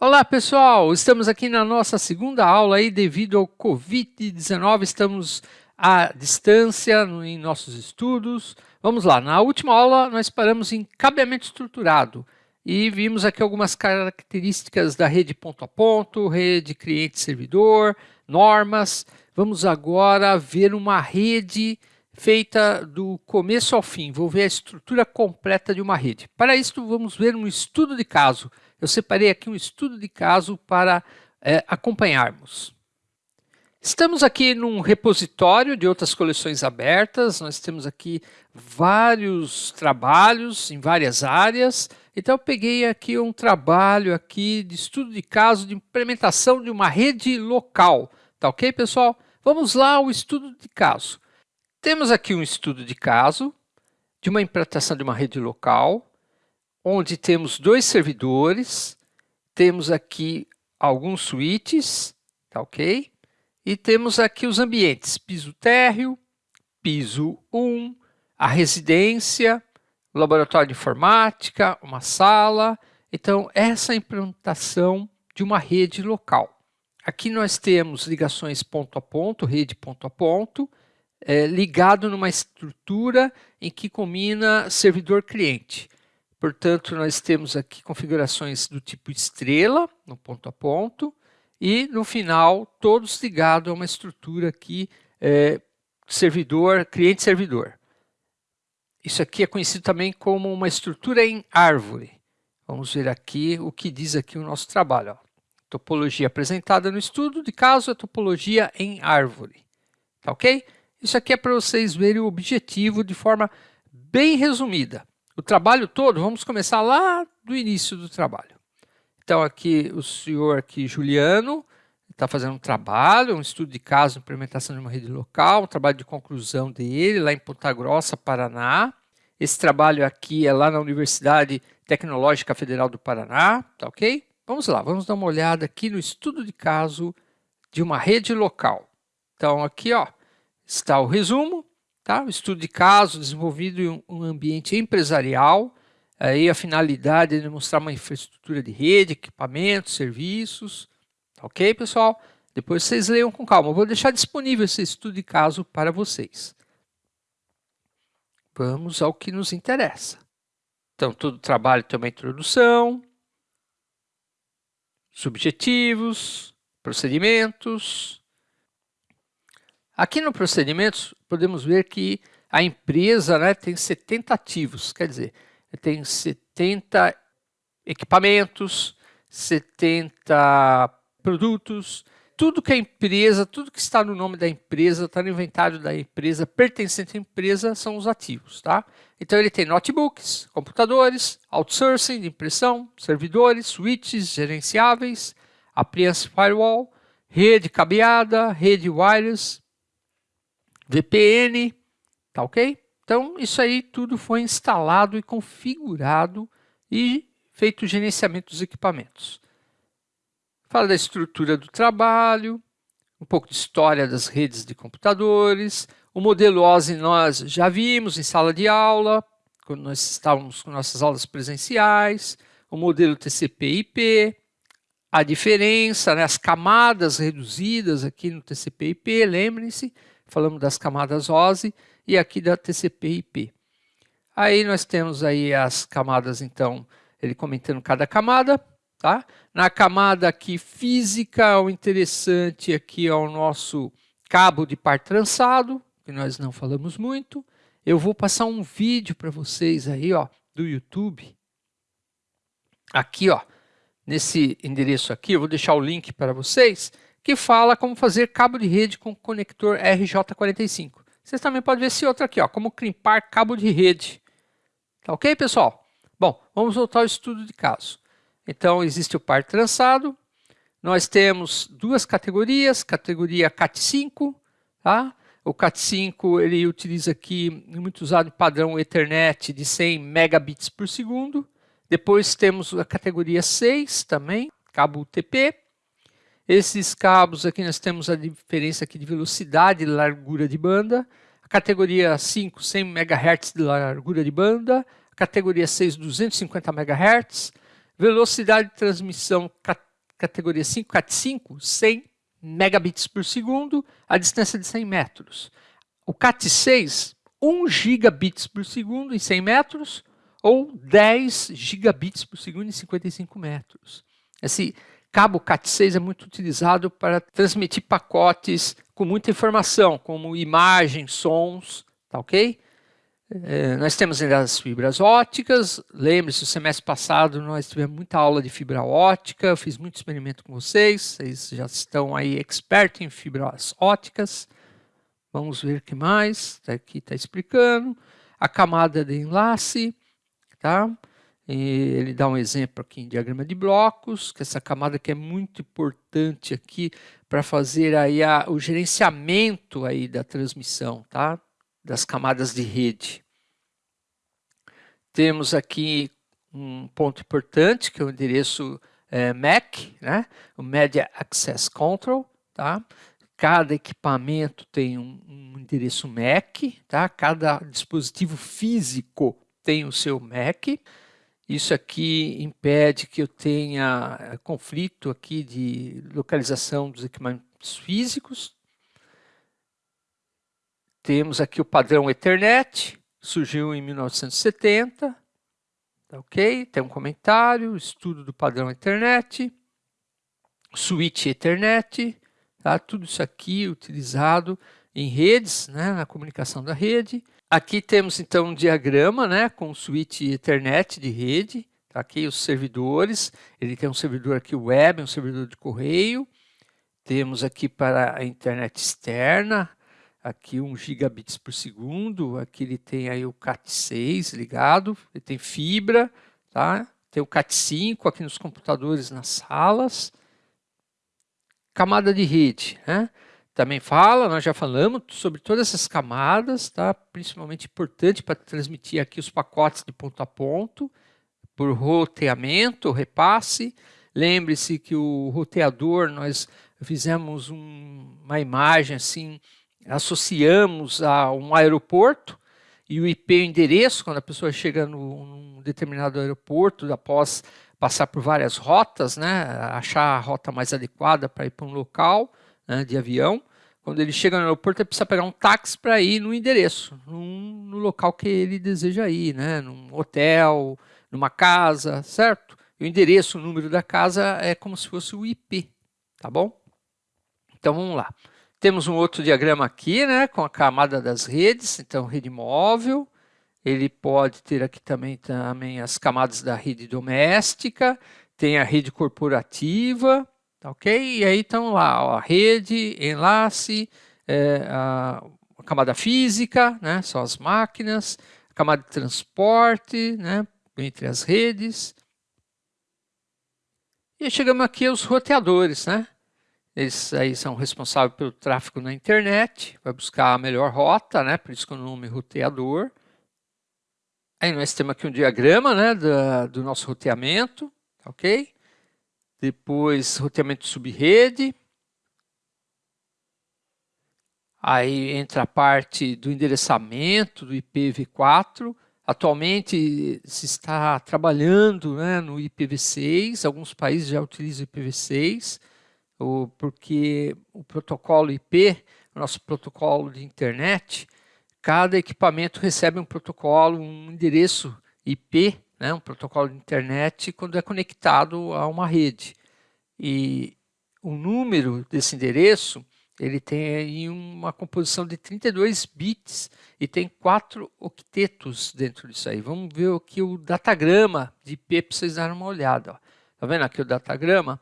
Olá pessoal, estamos aqui na nossa segunda aula aí devido ao Covid-19, estamos à distância em nossos estudos. Vamos lá, na última aula nós paramos em cabeamento estruturado e vimos aqui algumas características da rede ponto a ponto, rede cliente-servidor, normas. Vamos agora ver uma rede feita do começo ao fim, vou ver a estrutura completa de uma rede. Para isso vamos ver um estudo de caso, eu separei aqui um estudo de caso para é, acompanharmos. Estamos aqui num repositório de outras coleções abertas, nós temos aqui vários trabalhos em várias áreas, então eu peguei aqui um trabalho aqui de estudo de caso de implementação de uma rede local, tá ok pessoal? Vamos lá ao estudo de caso. Temos aqui um estudo de caso de uma implantação de uma rede local, onde temos dois servidores, temos aqui alguns switches, tá ok? E temos aqui os ambientes, piso térreo, piso 1, a residência, laboratório de informática, uma sala. Então, essa é implantação de uma rede local. Aqui nós temos ligações ponto a ponto, rede ponto a ponto, é, ligado numa estrutura em que combina servidor-cliente. Portanto, nós temos aqui configurações do tipo estrela, no ponto a ponto, e no final, todos ligados a uma estrutura aqui, é, servidor, cliente-servidor. Isso aqui é conhecido também como uma estrutura em árvore. Vamos ver aqui o que diz aqui o nosso trabalho. Ó. Topologia apresentada no estudo de caso é topologia em árvore. Tá ok? Isso aqui é para vocês verem o objetivo de forma bem resumida o trabalho todo, vamos começar lá do início do trabalho. Então aqui o senhor aqui, Juliano, está fazendo um trabalho, um estudo de caso, implementação de uma rede local, um trabalho de conclusão dele lá em Ponta Grossa, Paraná. Esse trabalho aqui é lá na Universidade Tecnológica Federal do Paraná, tá ok? Vamos lá, vamos dar uma olhada aqui no estudo de caso de uma rede local. Então aqui ó, está o resumo, Tá? O estudo de caso desenvolvido em um ambiente empresarial, aí a finalidade é demonstrar uma infraestrutura de rede, equipamentos, serviços. Tá ok, pessoal? Depois vocês leiam com calma. Eu vou deixar disponível esse estudo de caso para vocês. Vamos ao que nos interessa. Então, todo trabalho tem uma introdução, subjetivos, procedimentos, Aqui no procedimentos, podemos ver que a empresa né, tem 70 ativos, quer dizer, tem 70 equipamentos, 70 produtos, tudo que a empresa, tudo que está no nome da empresa, está no inventário da empresa, pertencente à empresa, são os ativos, tá? Então ele tem notebooks, computadores, outsourcing de impressão, servidores, switches gerenciáveis, appliance firewall, rede cabeada, rede wireless, VPN, tá ok? Então, isso aí tudo foi instalado e configurado e feito o gerenciamento dos equipamentos. Fala da estrutura do trabalho, um pouco de história das redes de computadores, o modelo OSI nós já vimos em sala de aula, quando nós estávamos com nossas aulas presenciais, o modelo TCP/IP, a diferença, né, as camadas reduzidas aqui no TCP/IP, lembrem-se, falamos das camadas OSI e aqui da TCP/IP. Aí nós temos aí as camadas, então, ele comentando cada camada, tá? Na camada aqui física, o interessante aqui é o nosso cabo de par trançado, que nós não falamos muito. Eu vou passar um vídeo para vocês aí, ó, do YouTube. Aqui, ó, nesse endereço aqui, eu vou deixar o link para vocês que fala como fazer cabo de rede com conector RJ45. Vocês também podem ver esse outro aqui, ó, como crimpar cabo de rede. Tá ok, pessoal? Bom, vamos voltar ao estudo de caso. Então, existe o par trançado. Nós temos duas categorias, categoria CAT5, tá? O CAT5 ele utiliza aqui, muito usado padrão Ethernet de 100 megabits por segundo. Depois temos a categoria 6 também, cabo UTP. Esses cabos aqui nós temos a diferença aqui de velocidade e largura de banda. A categoria 5, 100 MHz de largura de banda. A categoria 6, 250 MHz. Velocidade de transmissão categoria 5, CAT5, 100 megabits por segundo, a distância de 100 metros. O CAT6, 1 gigabits por segundo em 100 metros, ou 10 gigabits por segundo em 55 metros. Esse cabo CAT6 é muito utilizado para transmitir pacotes com muita informação, como imagens, sons, tá ok? É, nós temos ainda as fibras óticas. Lembre-se, o semestre passado nós tivemos muita aula de fibra ótica, eu fiz muito experimento com vocês, vocês já estão aí expert em fibras óticas. Vamos ver o que mais, tá aqui está explicando. A camada de enlace, tá? E ele dá um exemplo aqui em diagrama de blocos, que essa camada que é muito importante aqui para fazer aí a, o gerenciamento aí da transmissão, tá? das camadas de rede. Temos aqui um ponto importante, que é o endereço é, MAC, né? o Media Access Control. Tá? Cada equipamento tem um, um endereço MAC, tá? cada dispositivo físico tem o seu MAC. Isso aqui impede que eu tenha eh, conflito aqui de localização dos equipamentos físicos, temos aqui o padrão Ethernet, surgiu em 1970, tá ok? Tem um comentário, estudo do padrão Ethernet, switch Ethernet, tá? tudo isso aqui utilizado em redes, né, na comunicação da rede. Aqui temos então um diagrama né, com switch Ethernet de rede, tá aqui os servidores, ele tem um servidor aqui web, um servidor de correio, temos aqui para a internet externa, aqui 1 gigabits por segundo, aqui ele tem aí o CAT6 ligado, ele tem fibra, tá? tem o CAT5 aqui nos computadores nas salas, camada de rede, né? Também fala, nós já falamos sobre todas essas camadas, tá? principalmente importante para transmitir aqui os pacotes de ponto a ponto, por roteamento, repasse, lembre-se que o roteador, nós fizemos um, uma imagem assim, associamos a um aeroporto e o IP, o endereço, quando a pessoa chega num determinado aeroporto, após passar por várias rotas, né, achar a rota mais adequada para ir para um local né, de avião, quando ele chega no aeroporto, ele precisa pegar um táxi para ir no endereço, num, no local que ele deseja ir, né, num hotel, numa casa, certo? E o endereço, o número da casa é como se fosse o IP, tá bom? Então vamos lá. Temos um outro diagrama aqui, né, com a camada das redes, então rede móvel, ele pode ter aqui também, também as camadas da rede doméstica, tem a rede corporativa, tá ok? E aí estão lá, ó, rede, enlace, é, a, a, camada física, né, são as máquinas, a camada de transporte, né, entre as redes. E chegamos aqui aos roteadores, né? Eles aí são responsáveis pelo tráfego na internet, vai buscar a melhor rota, né? Por isso que o nome é roteador. Aí nós temos aqui um diagrama né, do, do nosso roteamento, ok? Depois, roteamento de subrede. Aí entra a parte do endereçamento do IPv4. Atualmente se está trabalhando né, no IPv6, alguns países já utilizam o IPv6 o, porque o protocolo IP, nosso protocolo de internet, cada equipamento recebe um protocolo, um endereço IP, né, um protocolo de internet, quando é conectado a uma rede. E o número desse endereço, ele tem uma composição de 32 bits e tem quatro octetos dentro disso aí. Vamos ver aqui o datagrama de IP para vocês darem uma olhada. Ó. Tá vendo aqui o datagrama?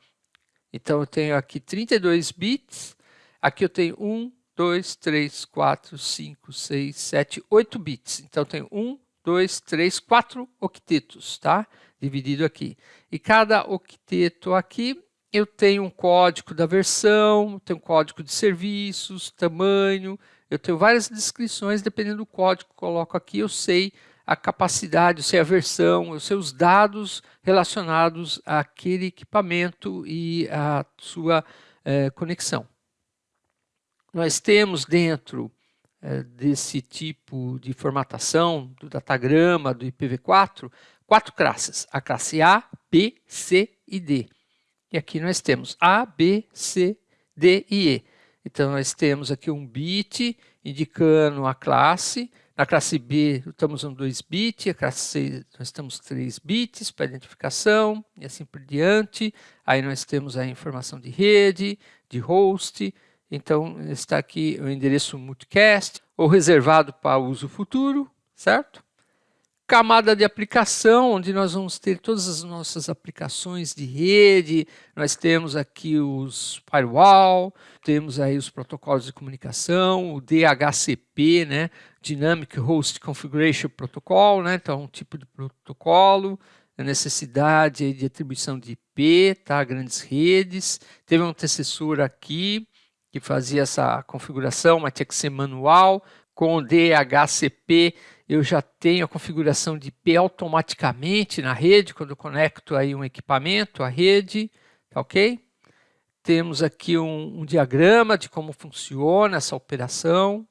Então, eu tenho aqui 32 bits, aqui eu tenho 1, 2, 3, 4, 5, 6, 7, 8 bits. Então, eu tenho 1, 2, 3, 4 octetos, tá? Dividido aqui. E cada octeto aqui, eu tenho um código da versão, tenho um código de serviços, tamanho, eu tenho várias descrições, dependendo do código que coloco aqui, eu sei a capacidade, eu sei a versão, eu sei os dados relacionados àquele equipamento e à sua é, conexão. Nós temos dentro desse tipo de formatação, do datagrama, do IPv4, quatro classes, a classe A, B, C e D. E aqui nós temos A, B, C, D e E. Então, nós temos aqui um bit indicando a classe. Na classe B, estamos usando 2 bits. A classe C, nós temos 3 bits para identificação e assim por diante. Aí nós temos a informação de rede, de host. Então, está aqui o endereço multicast, ou reservado para uso futuro, certo? camada de aplicação, onde nós vamos ter todas as nossas aplicações de rede, nós temos aqui os firewall, temos aí os protocolos de comunicação, o DHCP, né, Dynamic Host Configuration Protocol, né, então um tipo de protocolo, a necessidade de atribuição de IP, tá, grandes redes, teve um antecessor aqui, que fazia essa configuração, mas tinha que ser manual, com o DHCP eu já tenho a configuração de IP automaticamente na rede, quando eu conecto aí um equipamento à rede, tá ok? Temos aqui um, um diagrama de como funciona essa operação.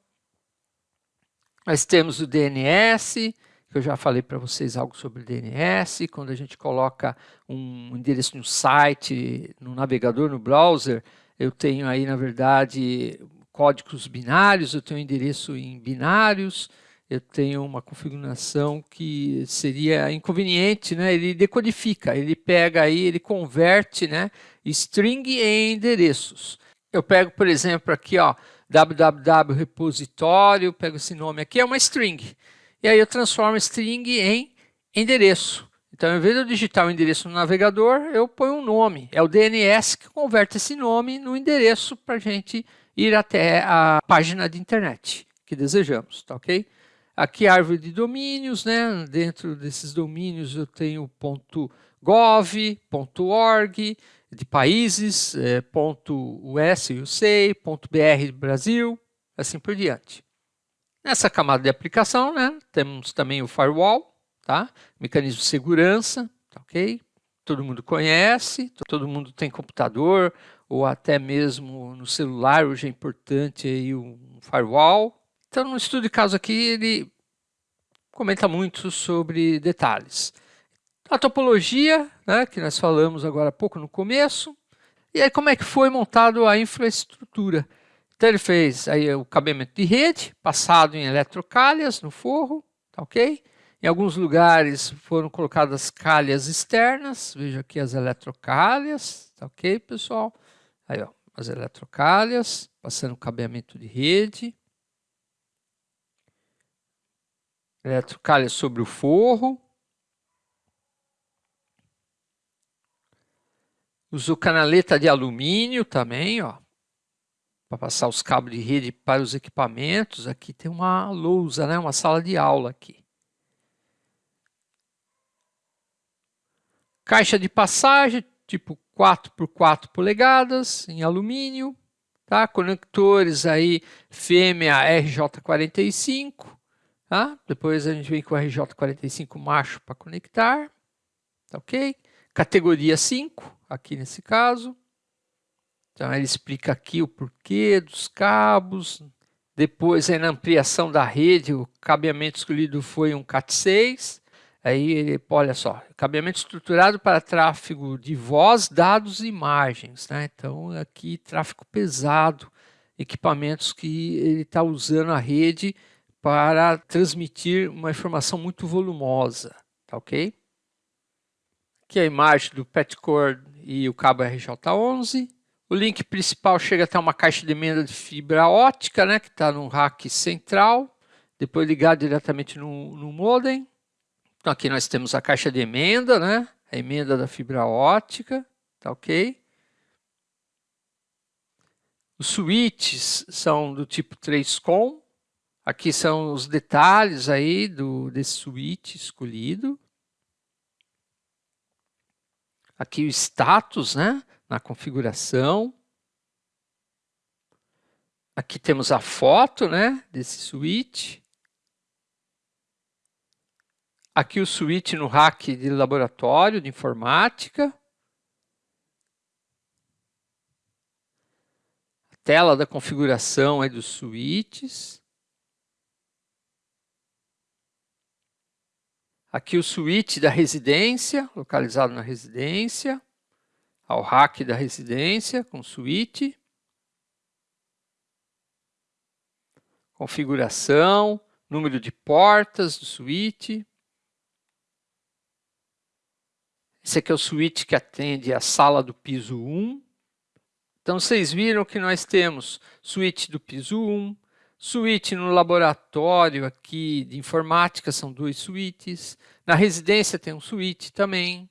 Nós temos o DNS, que eu já falei para vocês algo sobre o DNS, quando a gente coloca um endereço no site, no navegador, no browser, eu tenho aí, na verdade, códigos binários, eu tenho endereço em binários, eu tenho uma configuração que seria inconveniente, né? ele decodifica, ele pega aí, ele converte né? string em endereços. Eu pego, por exemplo, aqui, ó, www repositório, pego esse nome aqui, é uma string. E aí eu transformo string em endereço. Então, ao invés de eu digitar o endereço no navegador, eu ponho um nome. É o DNS que converte esse nome no endereço para a gente ir até a página de internet que desejamos, tá ok? Aqui a árvore de domínios, né? Dentro desses domínios eu tenho .gov, .org, de países, é, .us, USA, .br Brasil, assim por diante. Nessa camada de aplicação, né, temos também o firewall, tá? Mecanismo de segurança, tá ok? Todo mundo conhece, todo mundo tem computador ou até mesmo no celular, hoje é importante aí um firewall, então, no estudo de caso aqui, ele comenta muito sobre detalhes. A topologia, né, que nós falamos agora há pouco no começo, e aí como é que foi montado a infraestrutura. Então ele fez aí o cabeamento de rede, passado em eletrocalhas no forro, tá ok? Em alguns lugares foram colocadas calhas externas, veja aqui as eletrocalhas, tá ok pessoal? Aí ó, as eletrocalhas, passando o cabeamento de rede. Eletrocalha sobre o forro. Usou canaleta de alumínio também, ó, para passar os cabos de rede para os equipamentos. Aqui tem uma lousa, né, uma sala de aula aqui. Caixa de passagem, tipo 4 por 4 polegadas, em alumínio. Tá? Conectores aí, fêmea RJ45. Tá? Depois a gente vem com o RJ45 macho para conectar. Tá ok? Categoria 5, aqui nesse caso. Então ele explica aqui o porquê dos cabos. Depois aí na ampliação da rede, o cabeamento escolhido foi um CAT6. Aí ele, olha só, cabeamento estruturado para tráfego de voz, dados e imagens. Né? Então aqui tráfego pesado, equipamentos que ele está usando a rede para transmitir uma informação muito volumosa, tá ok? Aqui a imagem do petcord e o cabo RJ11. O link principal chega até uma caixa de emenda de fibra ótica, né, que está no rack central, depois ligado diretamente no, no modem. Então aqui nós temos a caixa de emenda, né, a emenda da fibra ótica, tá ok? Os switches são do tipo 3COM, Aqui são os detalhes aí do, desse switch escolhido. Aqui o status, né, na configuração. Aqui temos a foto, né, desse switch. Aqui o switch no rack de laboratório de informática. A tela da configuração aí dos switches. Aqui o suíte da residência, localizado na residência. ao rack da residência com suíte. Configuração, número de portas do suíte. Esse aqui é o suíte que atende a sala do piso 1. Então, vocês viram que nós temos suíte do piso 1, suíte no laboratório aqui de informática, são duas suítes. Na residência tem um suíte também.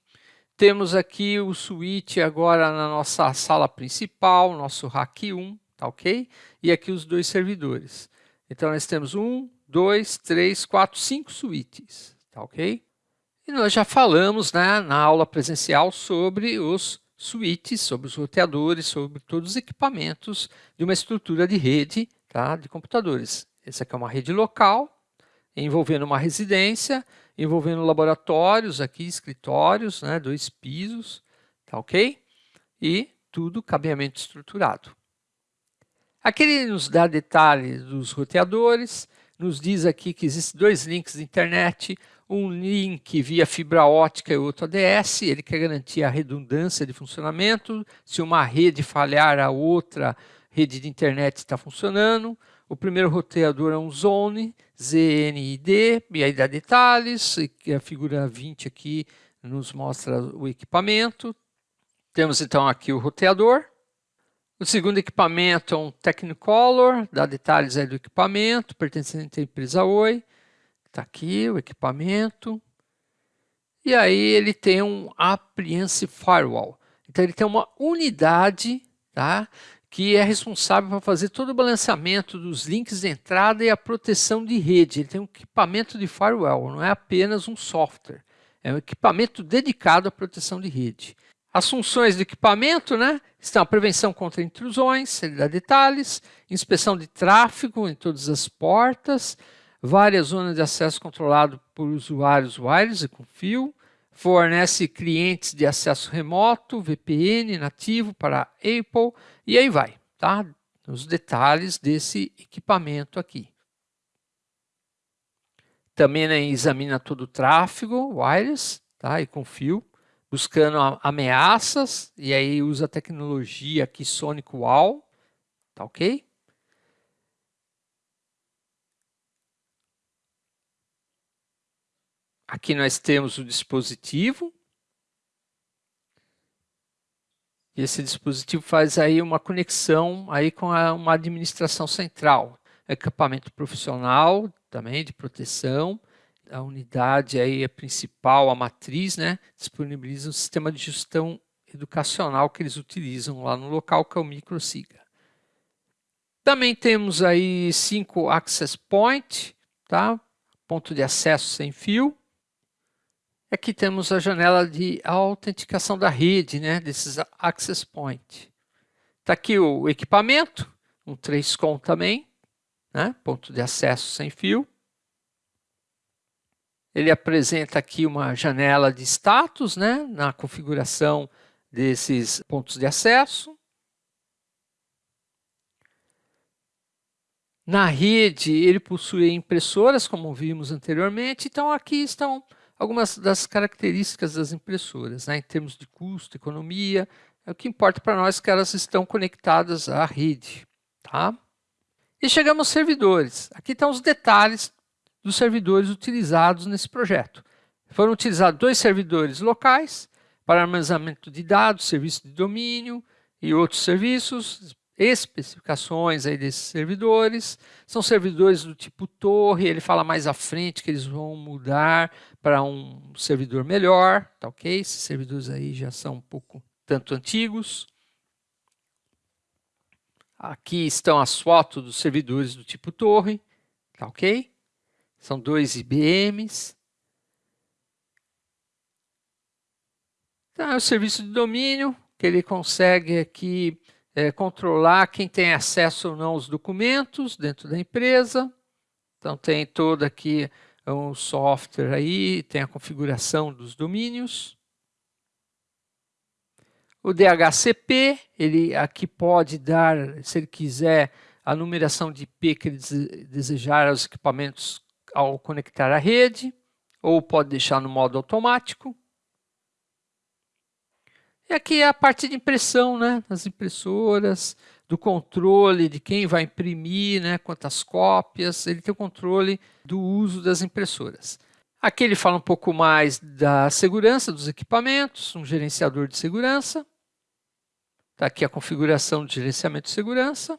Temos aqui o suíte agora na nossa sala principal, nosso rack 1, tá ok? E aqui os dois servidores. Então, nós temos um, dois, três, quatro, cinco suítes, tá ok? E nós já falamos né, na aula presencial sobre os suítes, sobre os roteadores, sobre todos os equipamentos de uma estrutura de rede tá, de computadores. Essa aqui é uma rede local, envolvendo uma residência, envolvendo laboratórios aqui, escritórios, né, dois pisos, tá ok? E tudo cabeamento estruturado. Aqui ele nos dá detalhes dos roteadores, nos diz aqui que existem dois links de internet, um link via fibra ótica e outro ADS, ele quer garantir a redundância de funcionamento, se uma rede falhar, a outra rede de internet está funcionando. O primeiro roteador é um Zone, ZNID, e aí dá detalhes, a figura 20 aqui nos mostra o equipamento. Temos então aqui o roteador. O segundo equipamento é um Technicolor, dá detalhes aí do equipamento, pertencente à empresa Oi. Está aqui o equipamento. E aí ele tem um Appliance Firewall. Então ele tem uma unidade tá, que é responsável por fazer todo o balanceamento dos links de entrada e a proteção de rede. Ele tem um equipamento de firewall, não é apenas um software. É um equipamento dedicado à proteção de rede. As funções do equipamento né, estão a prevenção contra intrusões, ele dá detalhes, inspeção de tráfego em todas as portas, várias zonas de acesso controlado por usuários wireless e com fio, fornece clientes de acesso remoto, VPN nativo para Apple e aí vai, tá? Os detalhes desse equipamento aqui. Também né, examina todo o tráfego wireless tá? e com fio, buscando ameaças, e aí usa a tecnologia aqui Sonic Wall, tá ok? Aqui nós temos o dispositivo. E esse dispositivo faz aí uma conexão aí com a, uma administração central. Equipamento profissional também de proteção. A unidade aí é principal, a matriz, né, disponibiliza um sistema de gestão educacional que eles utilizam lá no local, que é o MicroSiga. Também temos aí cinco access point, tá? ponto de acesso sem fio. Aqui temos a janela de autenticação da rede, né, desses access point. Está aqui o equipamento, um 3COM também, né, ponto de acesso sem fio. Ele apresenta aqui uma janela de status né, na configuração desses pontos de acesso. Na rede, ele possui impressoras, como vimos anteriormente. Então, aqui estão algumas das características das impressoras, né, em termos de custo, economia, é o que importa para nós que elas estão conectadas à rede. Tá? E chegamos aos servidores. Aqui estão os detalhes dos servidores utilizados nesse projeto. Foram utilizados dois servidores locais para armazenamento de dados, serviço de domínio e outros serviços, especificações aí desses servidores. São servidores do tipo torre, ele fala mais à frente que eles vão mudar para um servidor melhor, tá ok? Esses servidores aí já são um pouco tanto antigos. Aqui estão as fotos dos servidores do tipo torre, tá ok? São dois IBMs. Então, é o serviço de domínio, que ele consegue aqui é, controlar quem tem acesso ou não aos documentos dentro da empresa. Então, tem todo aqui um software aí, tem a configuração dos domínios. O DHCP, ele aqui pode dar, se ele quiser, a numeração de IP que ele desejar aos equipamentos ao conectar à rede, ou pode deixar no modo automático. E aqui é a parte de impressão, né, das impressoras, do controle de quem vai imprimir, né, quantas cópias, ele tem o controle do uso das impressoras. Aqui ele fala um pouco mais da segurança dos equipamentos, um gerenciador de segurança. Está aqui a configuração de gerenciamento de segurança.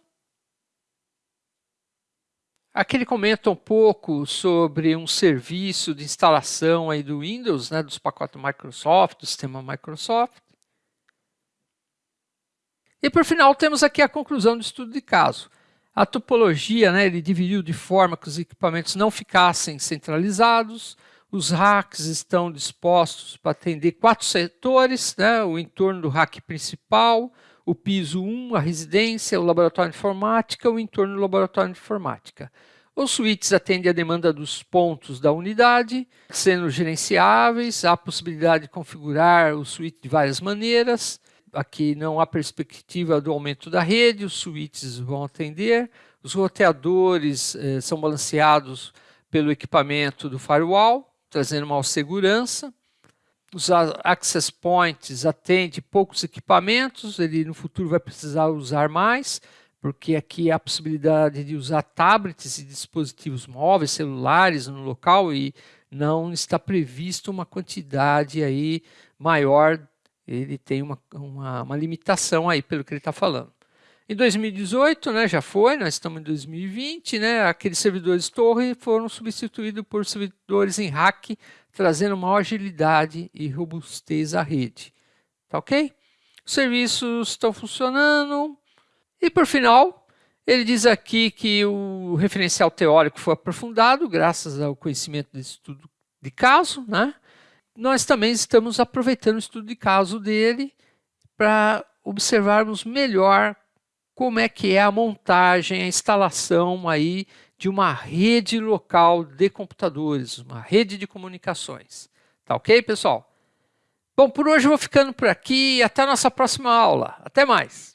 Aqui ele comenta um pouco sobre um serviço de instalação aí do Windows, né, dos pacotes Microsoft, do sistema Microsoft. E por final temos aqui a conclusão do estudo de caso. A topologia, né, ele dividiu de forma que os equipamentos não ficassem centralizados, os racks estão dispostos para atender quatro setores, né, o entorno do rack principal, o piso 1, a residência, o laboratório de informática, o entorno do laboratório de informática. Os suítes atendem a demanda dos pontos da unidade, sendo gerenciáveis, há a possibilidade de configurar o suíte de várias maneiras. Aqui não há perspectiva do aumento da rede, os suítes vão atender. Os roteadores eh, são balanceados pelo equipamento do firewall, trazendo maior segurança. Os access points atendem poucos equipamentos, ele no futuro vai precisar usar mais, porque aqui há a possibilidade de usar tablets e dispositivos móveis, celulares no local e não está previsto uma quantidade aí maior, ele tem uma, uma, uma limitação aí pelo que ele está falando. Em 2018, né, já foi, nós estamos em 2020, né, aqueles servidores torre foram substituídos por servidores em rack, trazendo maior agilidade e robustez à rede. Tá ok? Os serviços estão funcionando. E por final, ele diz aqui que o referencial teórico foi aprofundado graças ao conhecimento desse estudo de caso. Né? Nós também estamos aproveitando o estudo de caso dele para observarmos melhor como é que é a montagem, a instalação aí de uma rede local de computadores, uma rede de comunicações. Tá ok, pessoal? Bom, por hoje eu vou ficando por aqui até a nossa próxima aula. Até mais!